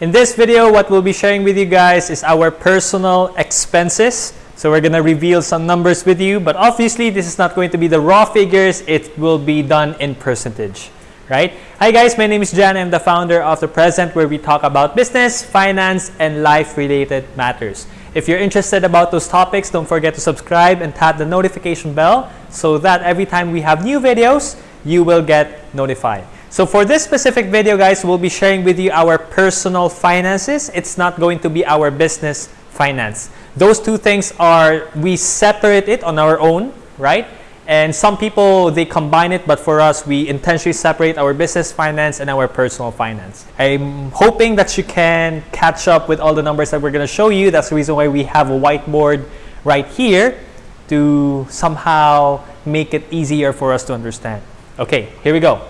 In this video, what we'll be sharing with you guys is our personal expenses. So we're gonna reveal some numbers with you, but obviously this is not going to be the raw figures, it will be done in percentage, right? Hi guys, my name is Jan, I'm the founder of The Present where we talk about business, finance, and life-related matters. If you're interested about those topics, don't forget to subscribe and tap the notification bell so that every time we have new videos, you will get notified. So for this specific video, guys, we'll be sharing with you our personal finances. It's not going to be our business finance. Those two things are, we separate it on our own, right? And some people, they combine it, but for us, we intentionally separate our business finance and our personal finance. I'm hoping that you can catch up with all the numbers that we're going to show you. That's the reason why we have a whiteboard right here to somehow make it easier for us to understand. Okay, here we go.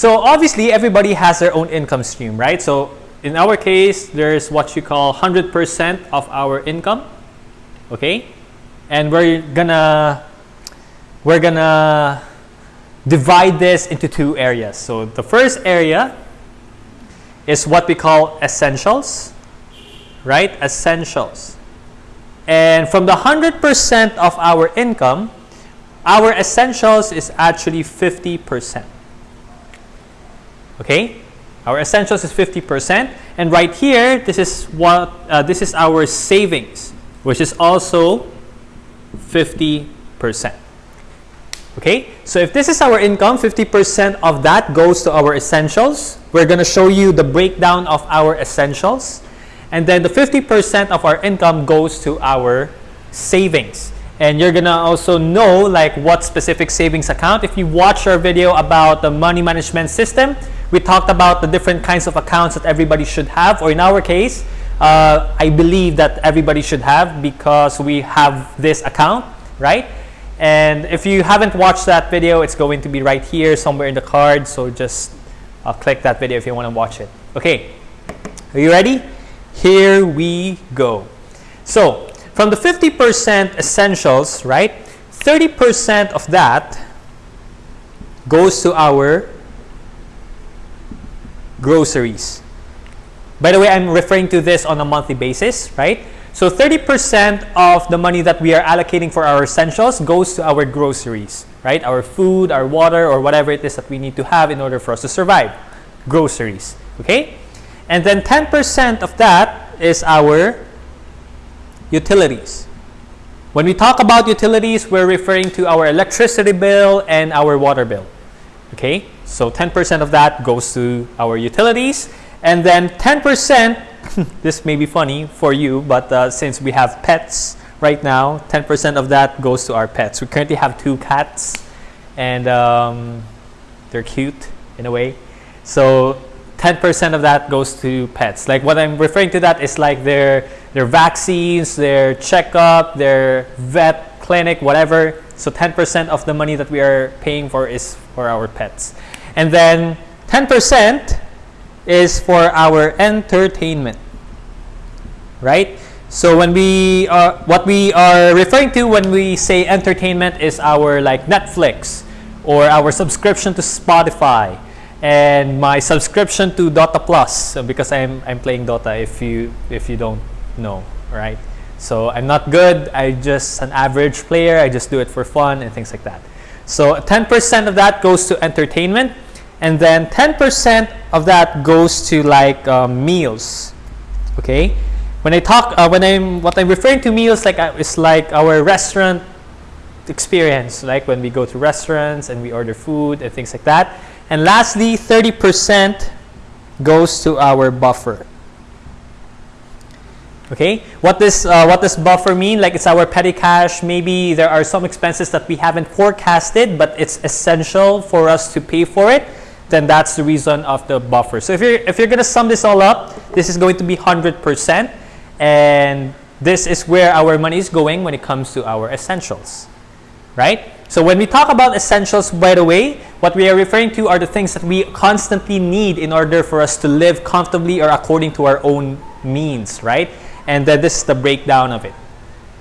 So obviously, everybody has their own income stream, right? So in our case, there's what you call 100% of our income, okay? And we're gonna we're gonna divide this into two areas. So the first area is what we call essentials, right? Essentials. And from the 100% of our income, our essentials is actually 50%. Okay? Our essentials is 50%. And right here, this is what uh, this is our savings, which is also 50%. Okay? So if this is our income, 50% of that goes to our essentials. We're going to show you the breakdown of our essentials. And then the 50% of our income goes to our savings. And you're to also know like what specific savings account. If you watch our video about the money management system, we talked about the different kinds of accounts that everybody should have, or in our case, uh, I believe that everybody should have because we have this account, right? And if you haven't watched that video, it's going to be right here somewhere in the card. So just uh, click that video if you want to watch it. Okay, are you ready? Here we go. So from the 50% essentials, right? 30% of that goes to our groceries. By the way, I'm referring to this on a monthly basis, right? So 30% of the money that we are allocating for our essentials goes to our groceries, right? Our food, our water, or whatever it is that we need to have in order for us to survive. Groceries, okay? And then 10% of that is our utilities. When we talk about utilities, we're referring to our electricity bill and our water bill, okay? So 10% of that goes to our utilities. And then 10%, this may be funny for you, but uh, since we have pets right now, 10% of that goes to our pets. We currently have two cats and um, they're cute in a way. So 10% of that goes to pets. Like what I'm referring to that is like their, their vaccines, their checkup, their vet clinic, whatever. So 10% of the money that we are paying for is for our pets. And then 10% is for our entertainment, right? So when we are, what we are referring to when we say entertainment is our like Netflix or our subscription to Spotify and my subscription to Dota Plus because I'm, I'm playing Dota if you if you don't know, right? So I'm not good, I just an average player, I just do it for fun and things like that. So 10% of that goes to entertainment, and then 10% of that goes to like um, meals. Okay, when I talk, uh, when I'm what I'm referring to meals, like uh, it's like our restaurant experience, like when we go to restaurants and we order food and things like that. And lastly, 30% goes to our buffer. Okay, what does uh, what does buffer mean? Like it's our petty cash. Maybe there are some expenses that we haven't forecasted, but it's essential for us to pay for it. Then that's the reason of the buffer. So if you're if you're gonna sum this all up, this is going to be hundred percent, and this is where our money is going when it comes to our essentials, right? So when we talk about essentials, by the way, what we are referring to are the things that we constantly need in order for us to live comfortably or according to our own means, right? And then this is the breakdown of it.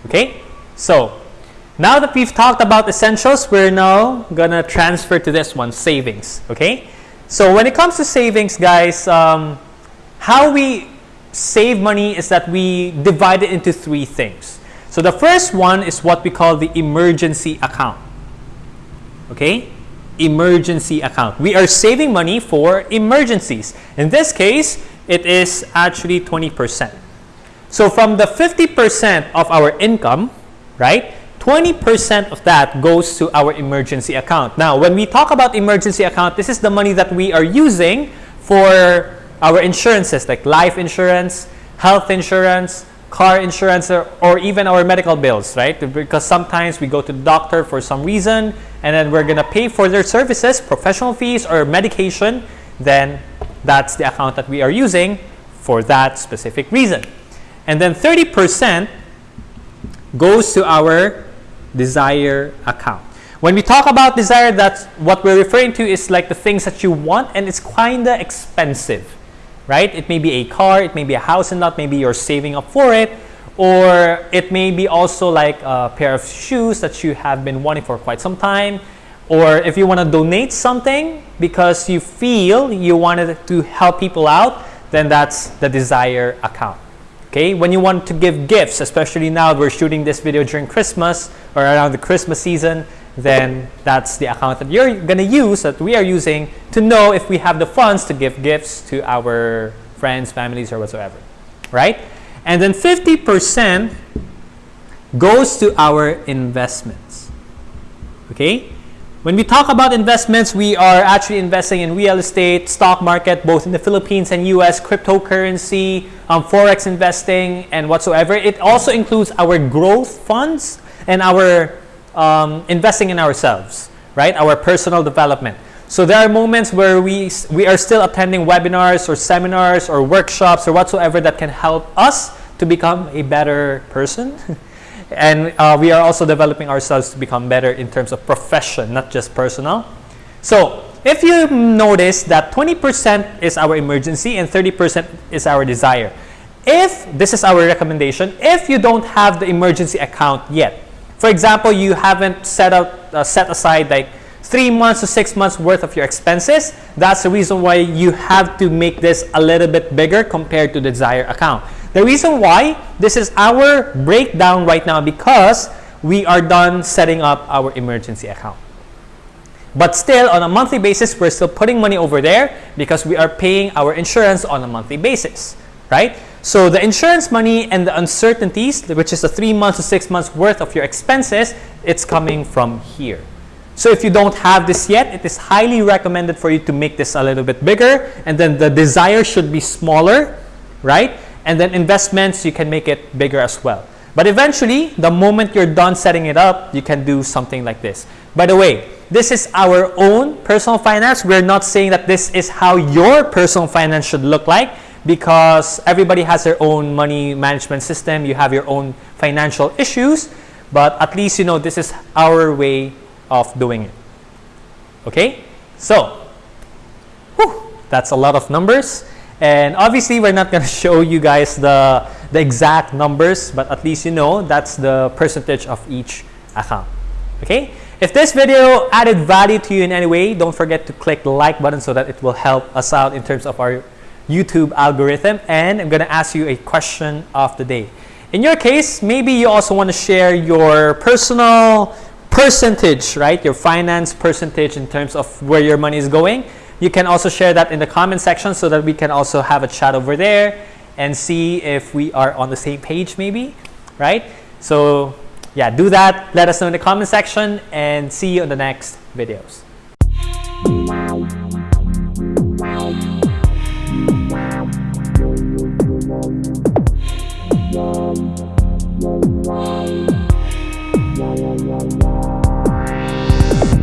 Okay, so now that we've talked about essentials, we're now gonna transfer to this one, savings. Okay, so when it comes to savings, guys, um, how we save money is that we divide it into three things. So the first one is what we call the emergency account. Okay? Emergency account. We are saving money for emergencies. In this case, it is actually 20%. So from the 50% of our income, right, 20% of that goes to our emergency account. Now, when we talk about emergency account, this is the money that we are using for our insurances like life insurance, health insurance, car insurance, or, or even our medical bills, right? Because sometimes we go to the doctor for some reason and then we're going to pay for their services, professional fees, or medication, then that's the account that we are using for that specific reason. And then 30% goes to our desire account. When we talk about desire, that's what we're referring to is like the things that you want and it's kind of expensive, right? It may be a car, it may be a house and lot, maybe you're saving up for it, or it may be also like a pair of shoes that you have been wanting for quite some time, or if you want to donate something because you feel you wanted to help people out, then that's the desire account. Okay, when you want to give gifts, especially now we're shooting this video during Christmas or around the Christmas season, then that's the account that you're going to use, that we are using to know if we have the funds to give gifts to our friends, families, or whatsoever, right? And then 50% goes to our investments, okay? When we talk about investments, we are actually investing in real estate, stock market, both in the Philippines and US, cryptocurrency, um, forex investing, and whatsoever. It also includes our growth funds and our um, investing in ourselves, right? Our personal development. So there are moments where we, we are still attending webinars or seminars or workshops or whatsoever that can help us to become a better person. And uh, we are also developing ourselves to become better in terms of profession, not just personal. So if you notice that 20% is our emergency and 30% is our desire. If this is our recommendation, if you don't have the emergency account yet, for example, you haven't set out uh, set aside like three months to six months worth of your expenses, that's the reason why you have to make this a little bit bigger compared to the desire account. The reason why this is our breakdown right now because we are done setting up our emergency account. But still, on a monthly basis, we're still putting money over there because we are paying our insurance on a monthly basis, right? So the insurance money and the uncertainties, which is the three months to six months worth of your expenses, it's coming from here. So if you don't have this yet, it is highly recommended for you to make this a little bit bigger and then the desire should be smaller, right? And then investments, you can make it bigger as well. But eventually, the moment you're done setting it up, you can do something like this. By the way, this is our own personal finance. We're not saying that this is how your personal finance should look like because everybody has their own money management system. You have your own financial issues, but at least you know this is our way of doing it. Okay? So, whew, that's a lot of numbers. And obviously, we're not going to show you guys the, the exact numbers, but at least you know that's the percentage of each account. Okay? If this video added value to you in any way, don't forget to click the like button so that it will help us out in terms of our YouTube algorithm. And I'm going to ask you a question of the day. In your case, maybe you also want to share your personal percentage, right? Your finance percentage in terms of where your money is going. You can also share that in the comment section so that we can also have a chat over there and see if we are on the same page maybe, right? So yeah, do that. Let us know in the comment section and see you in the next videos.